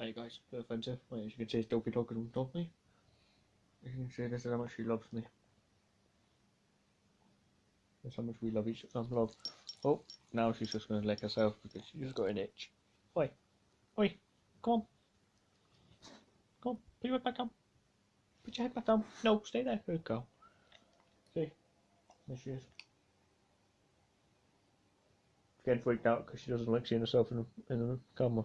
Hey guys, offensive. Well, as you can see, it's Dopey Dog and dog me. As you can see, this is how much she loves me. That's how much we love each other. Love. Oh, now she's just going to lick herself because she's got an itch. Oi, oi, come on, come on, put your head back down. Put your head back down. No, stay there. Good girl. See, there she is. Getting freaked out because she doesn't like seeing herself in the, in the camera.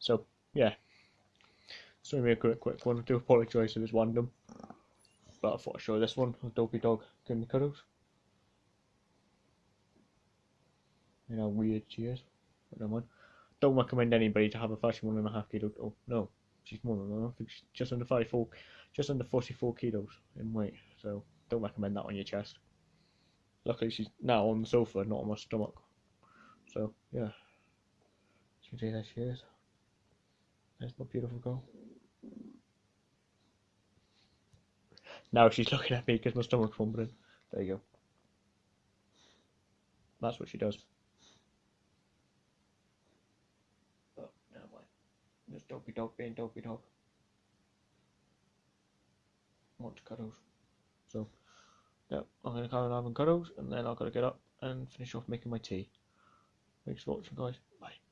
So, yeah. So, we make a quick quick one. I do apologise if it's random. But I thought I'd show this one. A dopey Dog giving me cuddles. You know, weird she is. But never mind. Don't recommend anybody to have a 31 and a half kilo. Oh, no. She's more than that. I think she's just under 44, just under 44 kilos in weight. So, don't recommend that on your chest. Luckily, she's now on the sofa, not on my stomach. So, yeah. As you can see, there she is. There's my beautiful girl. Now she's looking at me because my stomach's rumbling. There you go. That's what she does. Oh, never mind. Just dopey dog being dopey dog. Wants cuddles. So, yeah, I'm going to carry on having cuddles and then I've got to get up and finish off making my tea. Thanks for watching, guys. Bye.